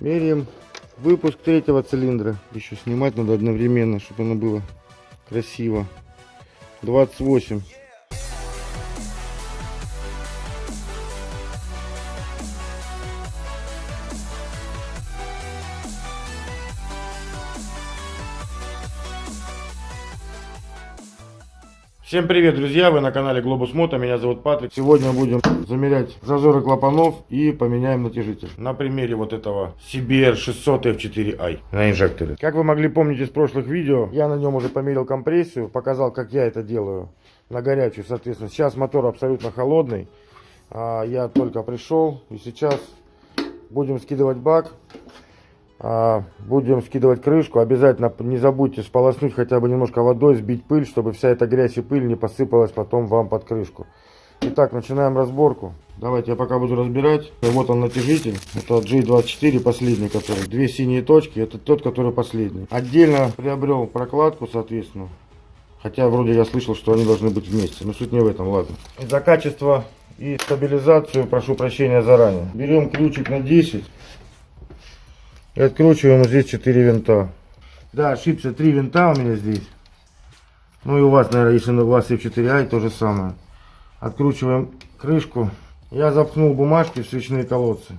Меряем выпуск третьего цилиндра. Еще снимать надо одновременно, чтобы оно было красиво. 28. Всем привет, друзья! Вы на канале Globus Moto, меня зовут Патрик. Сегодня будем замерять зазоры клапанов и поменяем натяжитель. На примере вот этого CBR 600 F4i на инжекторе. Как вы могли помнить из прошлых видео, я на нем уже померил компрессию, показал, как я это делаю на горячую, соответственно. Сейчас мотор абсолютно холодный. А, я только пришел и сейчас будем скидывать бак будем скидывать крышку. Обязательно не забудьте сполоснуть хотя бы немножко водой, сбить пыль, чтобы вся эта грязь и пыль не посыпалась потом вам под крышку. Итак, начинаем разборку. Давайте я пока буду разбирать. Вот он натяжитель. Это G24 последний, который. Две синие точки. Это тот, который последний. Отдельно приобрел прокладку, соответственно. Хотя вроде я слышал, что они должны быть вместе. Но суть не в этом, ладно. За качество и стабилизацию прошу прощения заранее. Берем ключик на 10. И откручиваем здесь 4 винта. Да, ошибся, 3 винта у меня здесь. Ну и у вас, наверное, если у вас F4i, то же самое. Откручиваем крышку. Я запхнул бумажки в свечные колодцы.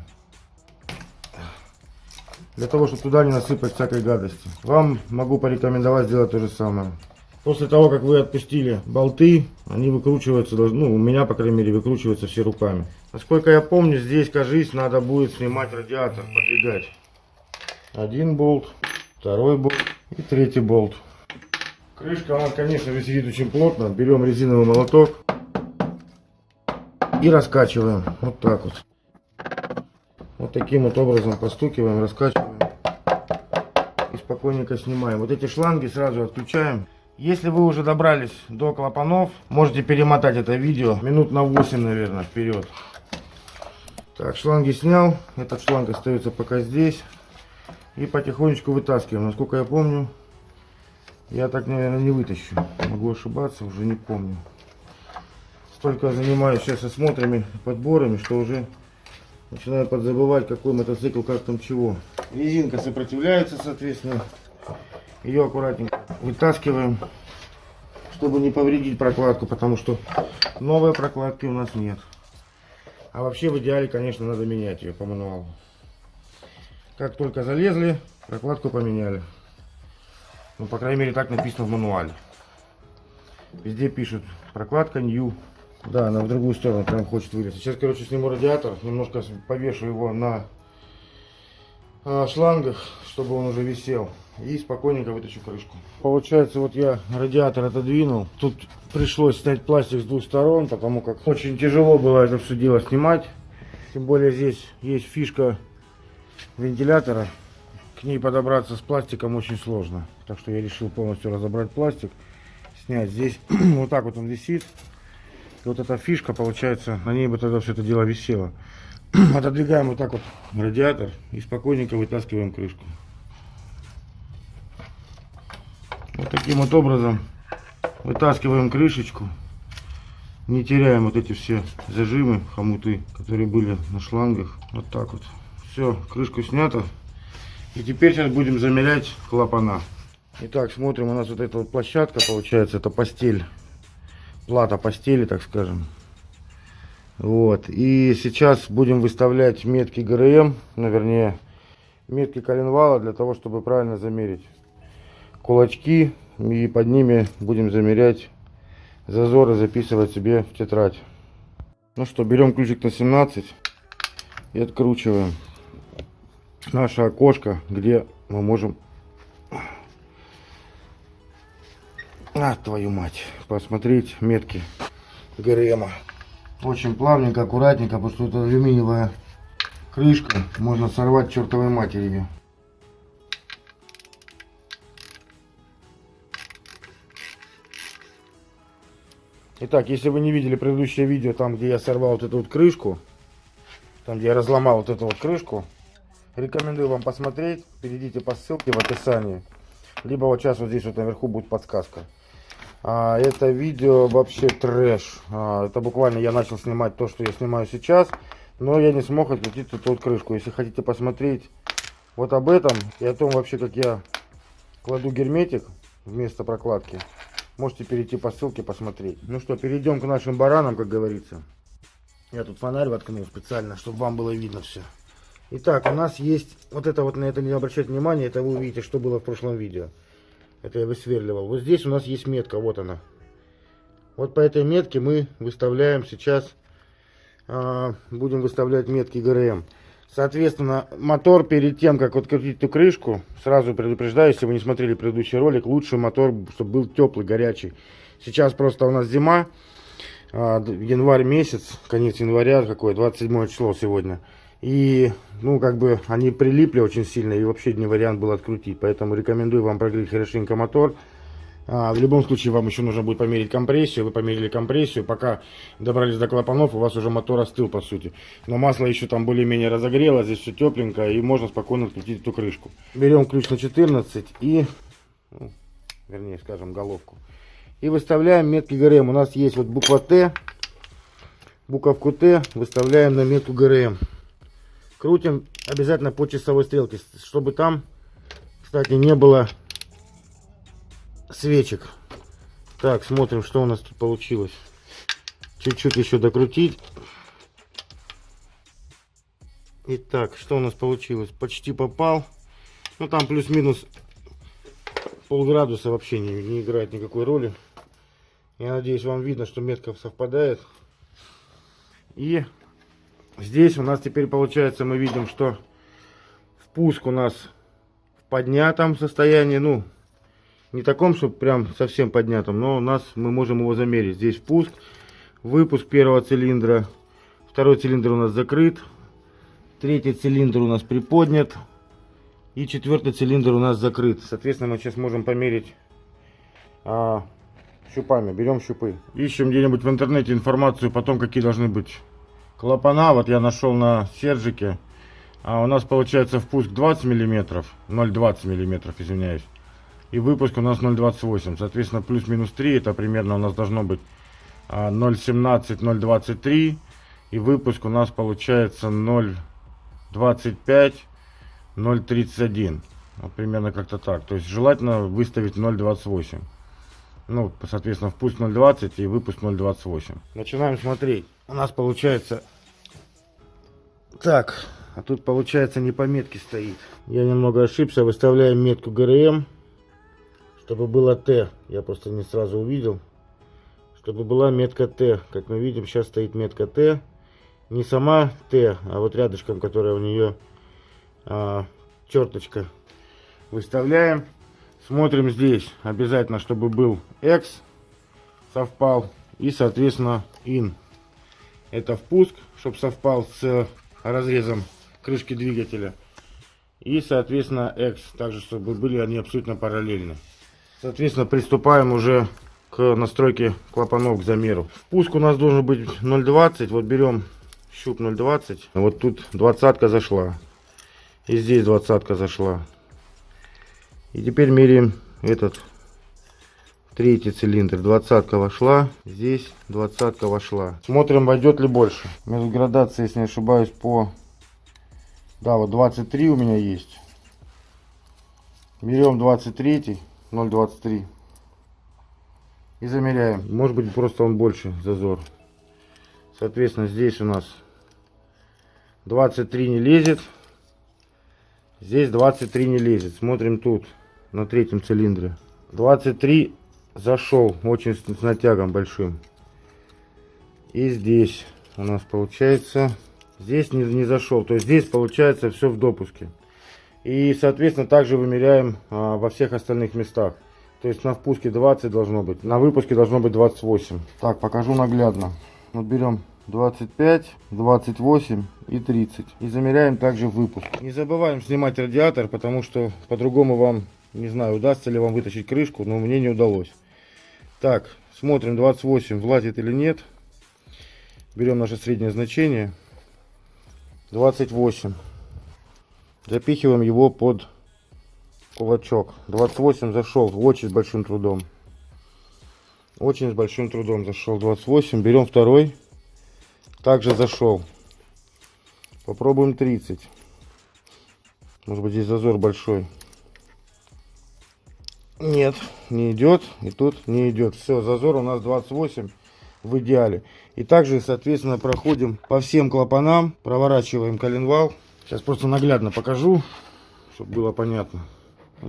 Для того, чтобы туда не насыпать всякой гадости. Вам могу порекомендовать сделать то же самое. После того, как вы отпустили болты, они выкручиваются, ну, у меня, по крайней мере, выкручиваются все руками. Насколько я помню, здесь, кажись, надо будет снимать радиатор, подвигать. Один болт, второй болт и третий болт. Крышка, она, конечно, висит очень плотно. Берем резиновый молоток и раскачиваем. Вот так вот. Вот таким вот образом постукиваем, раскачиваем. И спокойненько снимаем. Вот эти шланги сразу отключаем. Если вы уже добрались до клапанов, можете перемотать это видео минут на 8, наверное, вперед. Так, шланги снял. Этот шланг остается пока здесь. И потихонечку вытаскиваем. Насколько я помню, я так, наверное, не вытащу. Могу ошибаться, уже не помню. Столько занимаюсь сейчас осмотрами, подборами, что уже начинаю подзабывать, какой мотоцикл, как там чего. Резинка сопротивляется, соответственно. Ее аккуратненько вытаскиваем, чтобы не повредить прокладку, потому что новой прокладки у нас нет. А вообще в идеале, конечно, надо менять ее по мануалу. Как только залезли, прокладку поменяли. Ну, по крайней мере, так написано в мануале. Везде пишут прокладка new. Да, она в другую сторону прям хочет вылезти. Сейчас, короче, сниму радиатор, немножко повешу его на э, шлангах, чтобы он уже висел. И спокойненько вытащу крышку. Получается, вот я радиатор отодвинул. Тут пришлось снять пластик с двух сторон, потому как очень тяжело было это все дело снимать. Тем более здесь есть фишка вентилятора. К ней подобраться с пластиком очень сложно. Так что я решил полностью разобрать пластик. Снять здесь. вот так вот он висит. И вот эта фишка, получается, на ней бы тогда все это дело висело. Отодвигаем вот так вот радиатор и спокойненько вытаскиваем крышку. Вот таким вот образом вытаскиваем крышечку. Не теряем вот эти все зажимы, хомуты, которые были на шлангах. Вот так вот. Все, крышку снято. И теперь сейчас будем замерять клапана. Итак, смотрим, у нас вот эта вот площадка получается, это постель. Плата постели, так скажем. Вот. И сейчас будем выставлять метки ГРМ, ну, вернее, метки коленвала, для того, чтобы правильно замерить кулачки. И под ними будем замерять зазоры, записывать себе в тетрадь. Ну что, берем ключик на 17 и откручиваем наше окошко, где мы можем... А, твою мать, посмотреть метки ГРМа. Очень плавненько, аккуратненько, потому что это алюминиевая крышка. Можно сорвать чертовой матери Итак, если вы не видели предыдущее видео, там где я сорвал вот эту вот крышку, там где я разломал вот эту вот крышку, Рекомендую вам посмотреть. Перейдите по ссылке в описании. Либо вот сейчас вот здесь вот наверху будет подсказка. А, это видео вообще трэш. А, это буквально я начал снимать то, что я снимаю сейчас. Но я не смог открутить эту крышку. Если хотите посмотреть Вот об этом и о том вообще, как я кладу герметик вместо прокладки, можете перейти по ссылке посмотреть. Ну что, перейдем к нашим баранам, как говорится. Я тут фонарь воткнул специально, чтобы вам было видно все. Итак, у нас есть, вот это вот на это не обращайте внимания, это вы увидите, что было в прошлом видео. Это я высверливал. Вот здесь у нас есть метка, вот она. Вот по этой метке мы выставляем сейчас, а, будем выставлять метки ГРМ. Соответственно, мотор перед тем, как открутить эту крышку, сразу предупреждаю, если вы не смотрели предыдущий ролик, лучше мотор, чтобы был теплый, горячий. Сейчас просто у нас зима, а, январь месяц, конец января, какое, 27 число сегодня. И, ну, как бы, они прилипли очень сильно, и вообще не вариант был открутить. Поэтому рекомендую вам прогреть хорошенько мотор. А, в любом случае, вам еще нужно будет померить компрессию. Вы померили компрессию. Пока добрались до клапанов, у вас уже мотор остыл, по сути. Но масло еще там более-менее разогрело, здесь все тепленько, и можно спокойно открутить эту крышку. Берем ключ на 14 и, ну, вернее, скажем, головку. И выставляем метки ГРМ. У нас есть вот буква Т. Буковку Т выставляем на метку ГРМ. Крутим обязательно по часовой стрелке, чтобы там, кстати, не было свечек. Так, смотрим, что у нас тут получилось. Чуть-чуть еще докрутить. Итак, что у нас получилось? Почти попал. Ну, там плюс-минус полградуса вообще не, не играет никакой роли. Я надеюсь, вам видно, что метка совпадает. И Здесь у нас теперь получается, мы видим, что впуск у нас в поднятом состоянии, ну, не таком, что прям совсем поднятом, но у нас мы можем его замерить. Здесь впуск, выпуск первого цилиндра, второй цилиндр у нас закрыт, третий цилиндр у нас приподнят и четвертый цилиндр у нас закрыт. Соответственно, мы сейчас можем померить а, щупами. Берем щупы. Ищем где-нибудь в интернете информацию потом, какие должны быть клапана вот я нашел на сержике а у нас получается впуск 20 миллиметров 0,20 миллиметров извиняюсь и выпуск у нас 0,28 соответственно плюс-минус 3 это примерно у нас должно быть 0,17 а, 0,23 и выпуск у нас получается 0,25 0,31 вот примерно как-то так. То есть желательно выставить 0,28 ну соответственно впуск 0,20 и выпуск 0,28 начинаем смотреть. У нас получается так а тут получается не по метке стоит. Я немного ошибся выставляем метку грм чтобы было т. Я просто не сразу увидел. Чтобы была метка т. Как мы видим сейчас стоит метка т. Не сама т а вот рядышком которая у нее а, черточка. Выставляем смотрим здесь обязательно чтобы был x совпал и соответственно in это впуск, чтобы совпал с разрезом крышки двигателя. И, соответственно, X, также, чтобы были они абсолютно параллельны. Соответственно, приступаем уже к настройке клапанов, к замеру. Впуск у нас должен быть 0,20. Вот берем щуп 0,20. Вот тут двадцатка зашла. И здесь двадцатка зашла. И теперь меряем этот Третий цилиндр, двадцатка вошла. Здесь двадцатка вошла. Смотрим, войдет ли больше. Между градацией, если не ошибаюсь, по... Да, вот 23 у меня есть. Берем 23, 0,23. И замеряем. Может быть, просто он больше, зазор. Соответственно, здесь у нас 23 не лезет. Здесь 23 не лезет. Смотрим тут, на третьем цилиндре. 23 зашел очень с натягом большим. И здесь у нас получается, здесь не, не зашел. То есть здесь получается все в допуске. И, соответственно, также вымеряем а, во всех остальных местах. То есть на впуске 20 должно быть, на выпуске должно быть 28. Так, покажу наглядно. Вот берем 25, 28 и 30. И замеряем также выпуск. Не забываем снимать радиатор, потому что по-другому вам, не знаю, удастся ли вам вытащить крышку, но мне не удалось. Так, смотрим 28 влазит или нет. Берем наше среднее значение. 28. Запихиваем его под кулачок. 28 зашел очень с большим трудом. Очень с большим трудом зашел 28. Берем второй. Также зашел. Попробуем 30. Может быть здесь зазор большой. Нет, не идет. И тут не идет. Все, зазор у нас 28 в идеале. И также, соответственно, проходим по всем клапанам, проворачиваем коленвал. Сейчас просто наглядно покажу, чтобы было понятно.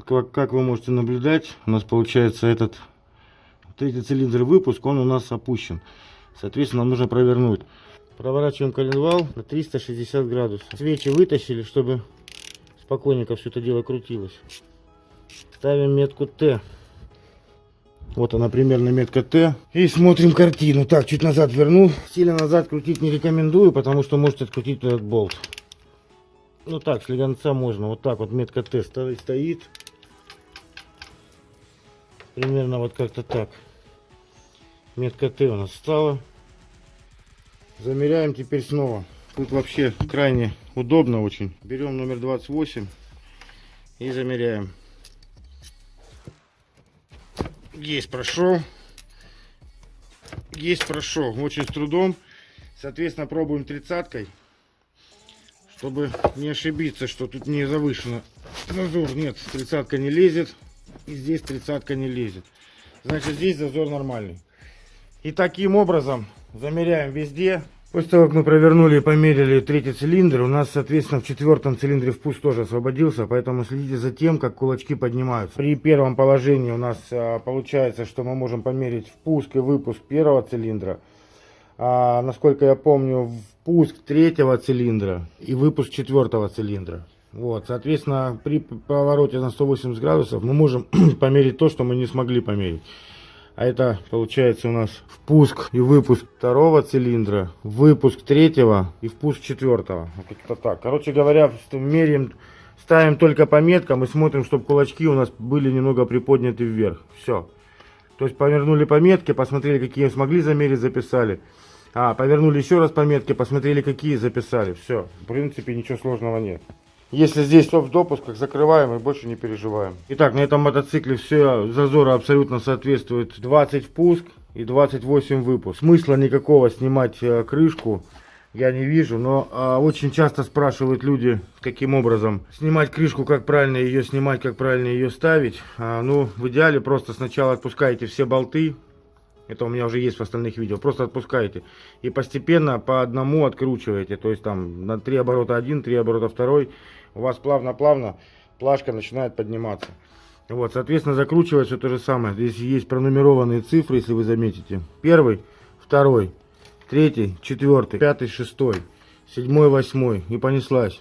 Как, как вы можете наблюдать, у нас получается этот третий цилиндр выпуск, он у нас опущен. Соответственно, нам нужно провернуть. Проворачиваем коленвал на 360 градусов. Свечи вытащили, чтобы спокойненько все это дело крутилось. Ставим метку Т. Вот она примерно метка Т. И смотрим картину. Так, чуть назад верну. Сильно назад крутить не рекомендую, потому что можете открутить этот болт. Ну так, слегонца можно. Вот так вот метка Т стоит. Примерно вот как-то так. Метка Т у нас стала. Замеряем теперь снова. Тут вообще крайне удобно очень. Берем номер 28 и замеряем. Есть прошел. Есть прошел. Очень с трудом. Соответственно, пробуем тридцаткой. Чтобы не ошибиться, что тут не завышено. Зазор нет, тридцатка не лезет. И здесь тридцатка не лезет. Значит, здесь зазор нормальный. И таким образом замеряем везде. После того, как мы провернули и померили третий цилиндр, у нас, соответственно, в четвертом цилиндре впуск тоже освободился, поэтому следите за тем, как кулачки поднимаются. При первом положении у нас а, получается, что мы можем померить впуск и выпуск первого цилиндра. А, насколько я помню, впуск третьего цилиндра и выпуск четвертого цилиндра. Вот, соответственно, при повороте на 180 градусов мы можем померить то, что мы не смогли померить. А это получается у нас впуск и выпуск второго цилиндра, выпуск третьего и впуск четвертого. Как-то так. Короче говоря, меряем, ставим только по меткам и смотрим, чтобы кулачки у нас были немного приподняты вверх. Все. То есть повернули по метке, посмотрели, какие смогли замерить, записали. А, повернули еще раз по метке, посмотрели, какие записали. Все. В принципе, ничего сложного нет. Если здесь все в допусках, закрываем и больше не переживаем. Итак, на этом мотоцикле все зазоры абсолютно соответствуют 20 впуск и 28 выпуск. Смысла никакого снимать э, крышку я не вижу, но э, очень часто спрашивают люди, каким образом снимать крышку, как правильно ее снимать, как правильно ее ставить. А, ну, в идеале просто сначала отпускаете все болты, это у меня уже есть в остальных видео. Просто отпускаете. И постепенно по одному откручиваете. То есть там на 3 оборота один, 3 оборота второй у вас плавно-плавно плашка начинает подниматься. Вот, соответственно, закручивается то же самое. Здесь есть пронумерованные цифры, если вы заметите. Первый, второй, третий, четвертый, пятый, шестой, седьмой, восьмой. И понеслась.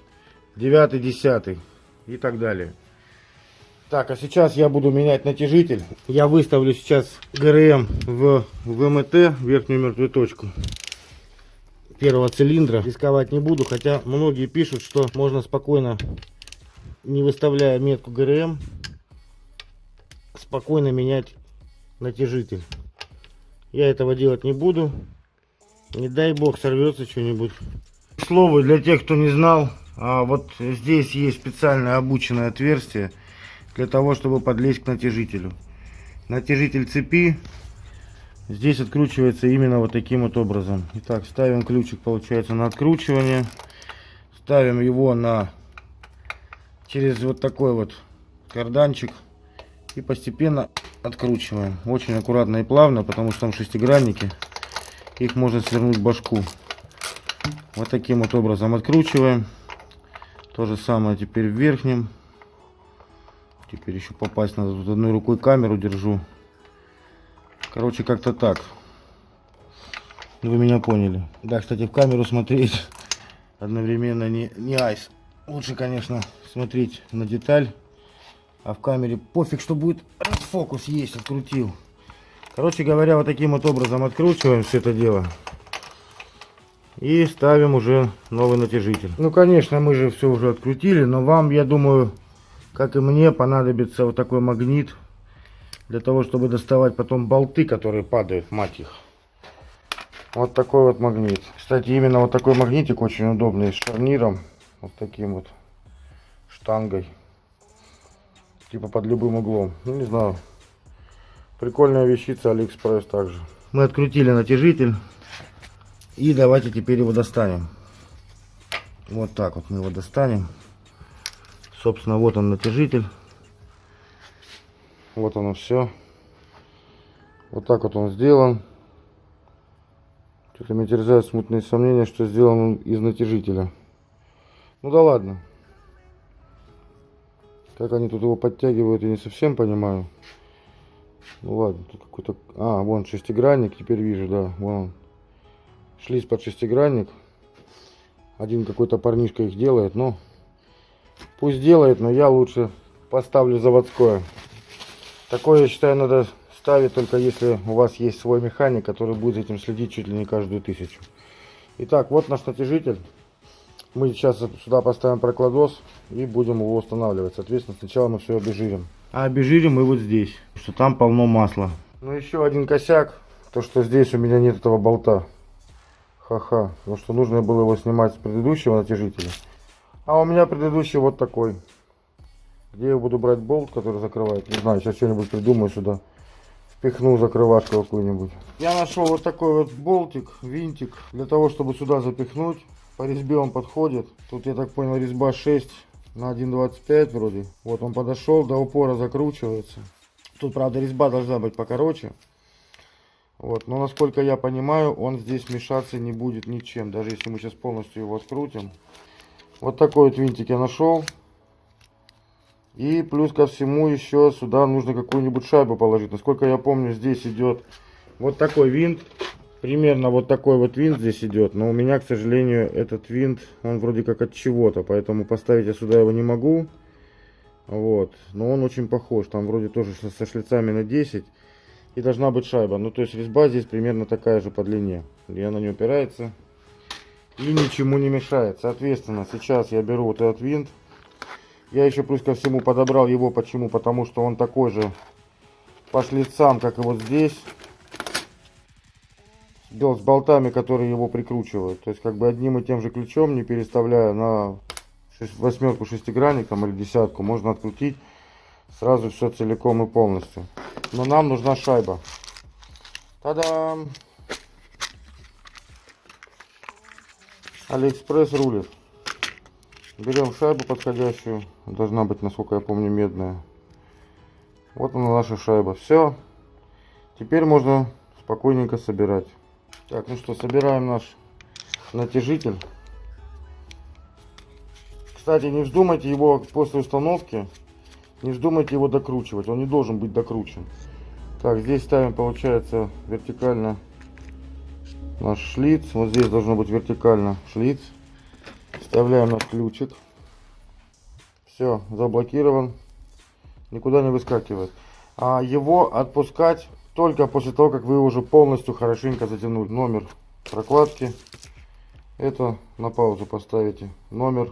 Девятый, десятый и так далее. Так, а сейчас я буду менять натяжитель. Я выставлю сейчас ГРМ в ВМТ, верхнюю мертвую точку первого цилиндра. Рисковать не буду, хотя многие пишут, что можно спокойно, не выставляя метку ГРМ, спокойно менять натяжитель. Я этого делать не буду. Не дай бог сорвется что-нибудь. Слово для тех, кто не знал, а вот здесь есть специальное обученное отверстие для того, чтобы подлезть к натяжителю. Натяжитель цепи Здесь откручивается именно вот таким вот образом. Итак, ставим ключик, получается, на откручивание. Ставим его на через вот такой вот карданчик. И постепенно откручиваем. Очень аккуратно и плавно, потому что там шестигранники. Их можно свернуть башку. Вот таким вот образом откручиваем. То же самое теперь в верхнем. Теперь еще попасть надо. Тут одной рукой камеру держу. Короче, как-то так. Вы меня поняли. Да, кстати, в камеру смотреть одновременно не, не айс. Лучше, конечно, смотреть на деталь. А в камере пофиг, что будет фокус есть, открутил. Короче говоря, вот таким вот образом откручиваем все это дело. И ставим уже новый натяжитель. Ну, конечно, мы же все уже открутили, но вам, я думаю, как и мне, понадобится вот такой магнит для того, чтобы доставать потом болты, которые падают, мать их. Вот такой вот магнит. Кстати, именно вот такой магнитик очень удобный, с шарниром, вот таким вот штангой. Типа под любым углом. Ну, не знаю. Прикольная вещица, Алиэкспресс также. Мы открутили натяжитель. И давайте теперь его достанем. Вот так вот мы его достанем. Собственно, вот он натяжитель. Вот оно все. Вот так вот он сделан. Что-то меня терзают смутные сомнения, что сделан он из натяжителя. Ну да ладно. Как они тут его подтягивают, я не совсем понимаю. Ну ладно, тут какой-то... А, вон шестигранник, теперь вижу, да, вон он. Шлиц под шестигранник. Один какой-то парнишка их делает, но... Пусть делает, но я лучше поставлю заводское. Такое, я считаю, надо ставить только если у вас есть свой механик, который будет этим следить чуть ли не каждую тысячу. Итак, вот наш натяжитель. Мы сейчас сюда поставим прокладос и будем его устанавливать. Соответственно, сначала мы все обезжирим. А обезжирим мы вот здесь, что там полно масла. Ну еще один косяк, то что здесь у меня нет этого болта. Ха-ха, потому что нужно было его снимать с предыдущего натяжителя. А у меня предыдущий вот такой. Где я буду брать болт, который закрывает? Не знаю, сейчас что-нибудь придумаю сюда. Впихну закрывашку какую-нибудь. Я нашел вот такой вот болтик, винтик, для того, чтобы сюда запихнуть. По резьбе он подходит. Тут, я так понял, резьба 6 на 1.25 вроде. Вот он подошел, до упора закручивается. Тут, правда, резьба должна быть покороче. Вот, но насколько я понимаю, он здесь мешаться не будет ничем. Даже если мы сейчас полностью его открутим. Вот такой вот винтик я нашел. И плюс ко всему еще сюда нужно какую-нибудь шайбу положить. Насколько я помню, здесь идет вот такой винт. Примерно вот такой вот винт здесь идет. Но у меня, к сожалению, этот винт, он вроде как от чего-то. Поэтому поставить я сюда его не могу. Вот. Но он очень похож. Там вроде тоже со шлицами на 10. И должна быть шайба. Ну, то есть резьба здесь примерно такая же по длине. И она не упирается. И ничему не мешает. Соответственно, сейчас я беру вот этот винт. Я еще плюс ко всему подобрал его. Почему? Потому что он такой же по шлицам, как и вот здесь. Сделал с болтами, которые его прикручивают. То есть как бы одним и тем же ключом, не переставляя на восьмерку шестигранник там, или десятку, можно открутить сразу все целиком и полностью. Но нам нужна шайба. Та-дам! Алиэкспресс рулит. Берем шайбу подходящую. Должна быть, насколько я помню, медная. Вот она наша шайба. Все. Теперь можно спокойненько собирать. Так, ну что, собираем наш натяжитель. Кстати, не вздумайте его после установки, не вздумайте его докручивать. Он не должен быть докручен. Так, здесь ставим, получается, вертикально наш шлиц. Вот здесь должно быть вертикально шлиц. Вставляем наш ключик. Все, заблокирован. Никуда не выскакивает. А его отпускать только после того, как вы уже полностью хорошенько затянули номер прокладки. Это на паузу поставите. Номер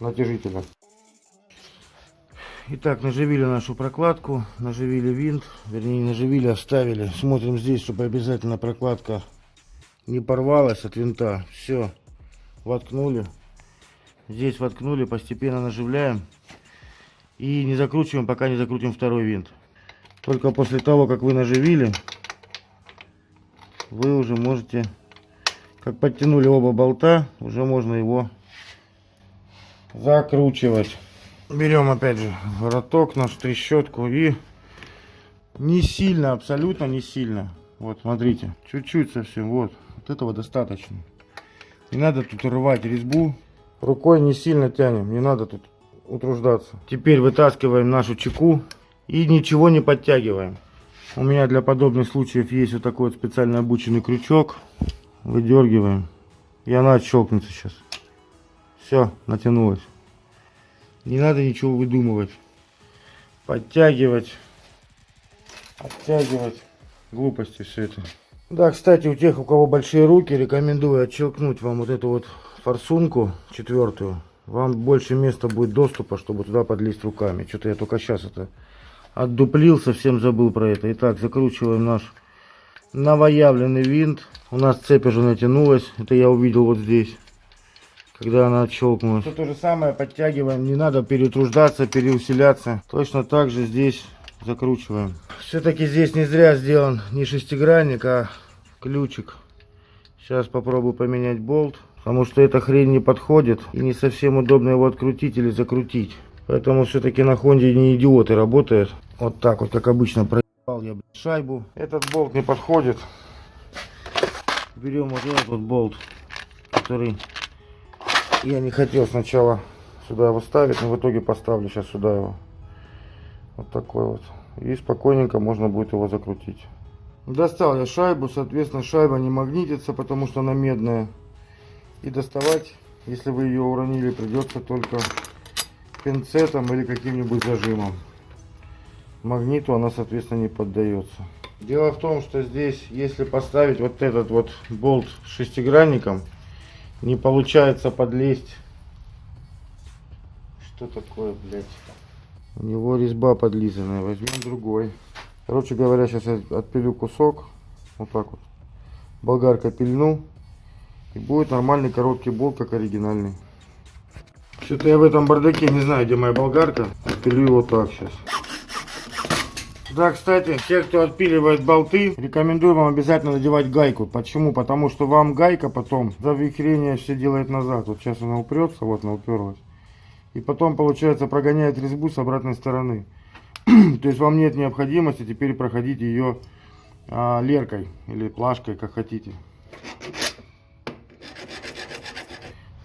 натяжителя. Итак, наживили нашу прокладку, наживили винт, вернее наживили, оставили. Смотрим здесь, чтобы обязательно прокладка не порвалась от винта. Все, воткнули. Здесь воткнули, постепенно наживляем. И не закручиваем, пока не закрутим второй винт. Только после того, как вы наживили, вы уже можете, как подтянули оба болта, уже можно его закручивать. Берем опять же вороток, нашу трещотку и не сильно, абсолютно не сильно. Вот, смотрите, чуть-чуть совсем, вот, вот этого достаточно. Не надо тут рвать резьбу, Рукой не сильно тянем, не надо тут утруждаться. Теперь вытаскиваем нашу чеку и ничего не подтягиваем. У меня для подобных случаев есть вот такой вот специально обученный крючок. Выдергиваем. И она отщелкнется сейчас. Все, натянулась. Не надо ничего выдумывать. Подтягивать. Оттягивать. Глупости все это. Да, кстати, у тех, у кого большие руки, рекомендую отщелкнуть вам вот эту вот форсунку четвертую, вам больше места будет доступа, чтобы туда подлезть руками. Что-то я только сейчас это отдуплил, совсем забыл про это. Итак, закручиваем наш новоявленный винт. У нас цепь уже натянулась. Это я увидел вот здесь, когда она отщелкнулась. То же самое подтягиваем. Не надо перетруждаться, переусиляться. Точно так же здесь закручиваем. Все-таки здесь не зря сделан не шестигранник, а ключик. Сейчас попробую поменять болт. Потому что эта хрень не подходит. И не совсем удобно его открутить или закрутить. Поэтому все-таки на Хонде не идиоты работают. Вот так вот, как обычно, проебал я шайбу. Этот болт не подходит. Берем вот этот вот болт, который я не хотел сначала сюда его ставить, но в итоге поставлю сейчас сюда его. Вот такой вот. И спокойненько можно будет его закрутить. Достал я шайбу, соответственно шайба не магнитится, потому что она медная. И доставать, если вы ее уронили, придется только пинцетом или каким-нибудь зажимом. Магниту она, соответственно, не поддается. Дело в том, что здесь, если поставить вот этот вот болт шестигранником, не получается подлезть. Что такое, блядь? У него резьба подлизанная. Возьмем другой. Короче говоря, сейчас я отпилю кусок. Вот так вот. Болгарка пильну. И будет нормальный короткий болт, как оригинальный. Что-то я в этом бардаке не знаю, где моя болгарка. Отпилю его так сейчас. Да, кстати, те, кто отпиливает болты, рекомендую вам обязательно надевать гайку. Почему? Потому что вам гайка потом завихрение все делает назад. Вот сейчас она упрется, вот она уперлась. И потом, получается, прогоняет резьбу с обратной стороны. То есть вам нет необходимости теперь проходить ее а, леркой или плашкой, как хотите.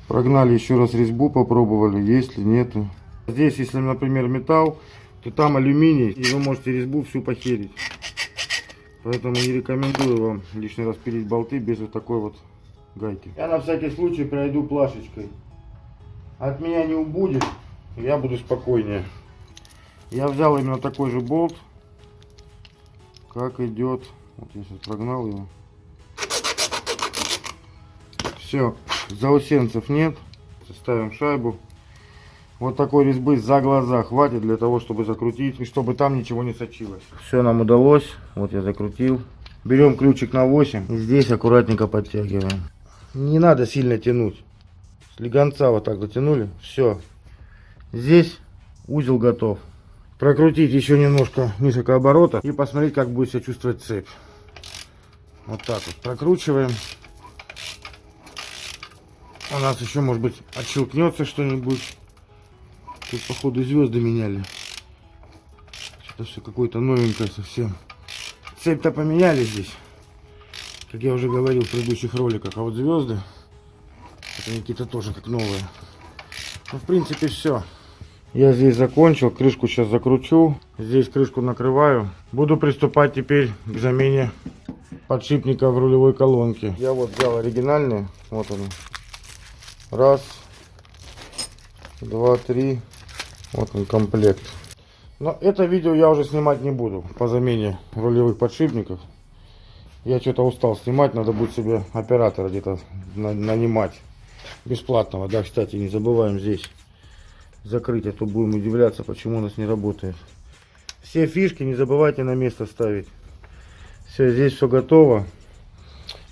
Прогнали еще раз резьбу, попробовали, есть ли, нету. Здесь, если, например, металл, то там алюминий, и вы можете резьбу всю похерить. Поэтому не рекомендую вам лишний раз пилить болты без вот такой вот гайки. Я на всякий случай пройду плашечкой. От меня не убудет, я буду спокойнее. Я взял именно такой же болт, как идет. Вот я сейчас прогнал его. Все, заусенцев нет. Ставим шайбу. Вот такой резьбы за глаза хватит для того, чтобы закрутить и чтобы там ничего не сочилось. Все нам удалось. Вот я закрутил. Берем ключик на 8. И здесь аккуратненько подтягиваем. Не надо сильно тянуть. Слегонца вот так затянули. Все. Здесь узел готов прокрутить еще немножко несколько оборотов и посмотреть, как будет себя чувствовать цепь. Вот так вот прокручиваем. У нас еще, может быть, отщелкнется что-нибудь. Тут, походу, звезды меняли. Что-то все какое-то новенькое совсем. Цепь-то поменяли здесь. Как я уже говорил в предыдущих роликах. А вот звезды, это какие-то тоже как новые. Ну, в принципе, все. Я здесь закончил, крышку сейчас закручу. Здесь крышку накрываю. Буду приступать теперь к замене подшипника в рулевой колонке. Я вот взял оригинальные. Вот они. Раз, два, три. Вот он комплект. Но это видео я уже снимать не буду по замене рулевых подшипников. Я что-то устал снимать, надо будет себе оператора где-то нанимать. Бесплатного, да, кстати, не забываем здесь закрыть, а то будем удивляться, почему у нас не работает. Все фишки не забывайте на место ставить. Все, здесь все готово.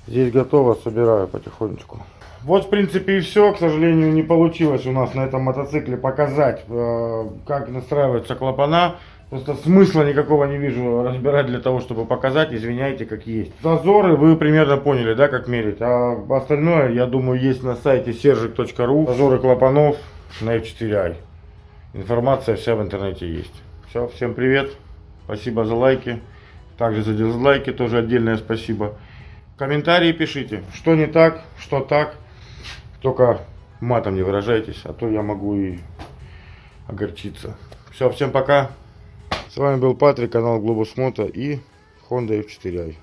Здесь готово, собираю потихонечку. Вот, в принципе, и все. К сожалению, не получилось у нас на этом мотоцикле показать, э, как настраиваются клапана. Просто смысла никакого не вижу разбирать для того, чтобы показать. Извиняйте, как есть. Зазоры вы примерно поняли, да, как мерить. А остальное, я думаю, есть на сайте seržik.ru. Зазоры клапанов на F4i. Информация вся в интернете есть. Все, всем привет. Спасибо за лайки. Также за дизлайки тоже отдельное спасибо. Комментарии пишите, что не так, что так. Только матом не выражайтесь, а то я могу и огорчиться. Все, всем пока. С вами был Патрик, канал Globus Moto и Honda F4i.